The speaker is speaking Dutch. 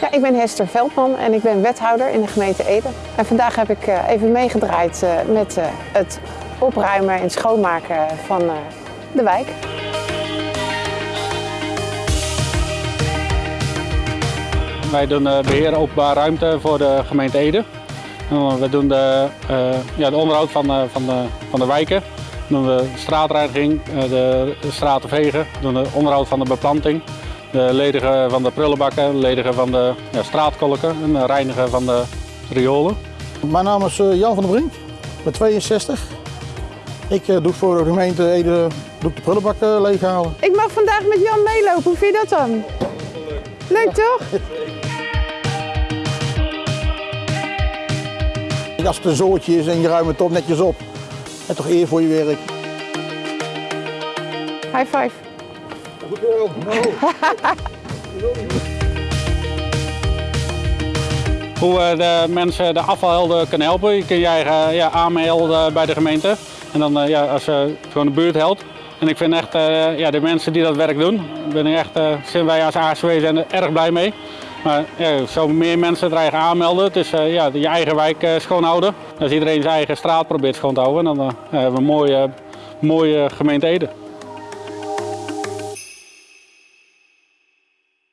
Ja, ik ben Hester Veldman en ik ben wethouder in de gemeente Ede. En vandaag heb ik eh, even meegedraaid eh, met eh, het opruimen en schoonmaken van de wijk. Wij doen eh, beheer openbaar ruimte voor de gemeente Ede. We doen de, ja, de onderhoud van, de- van, de, van de wijken. Dan doen we de straatreiniging, de straten vegen, we doen de onderhoud van de beplanting, de ledigen van de prullenbakken, ledigen van de ja, straatkolken en de reinigen van de riolen. Mijn naam is eh, Jan van der Brink, ik ben 62. Ik eh, doe voor de gemeente Ede doe ik de prullenbak eh, leeghalen. Ik mag vandaag met Jan meelopen. Hoe vind je dat dan? Leuk toch? Als het een zootje is en je ruimt het toch netjes op. En toch eer voor je werk. High five. Hoe we de mensen de afvalhelden kunnen helpen. Je kunt je eigen ja, aanmelden bij de gemeente. En dan eh, ja, als je gewoon de buurt helpt. En ik vind echt eh, ja, de mensen die dat werk doen, ben ik echt, eh, zijn wij als ASW zijn er erg blij mee. Maar ja, zo meer mensen er eigen aanmelden. Eh, ja, je eigen wijk eh, schoonhouden. Als iedereen zijn eigen straat probeert schoon te houden, dan eh, hebben we een mooie, mooie gemeente Ede.